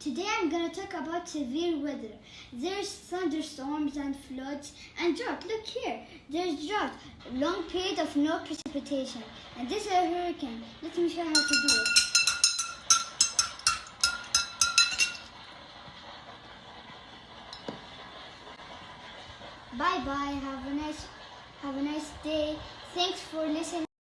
Today I'm gonna talk about severe weather. There's thunderstorms and floods and drought. Look here. There's drought. Long period of no precipitation. And this is a hurricane. Let me show you how to do it. Bye bye. Have a nice have a nice day. Thanks for listening.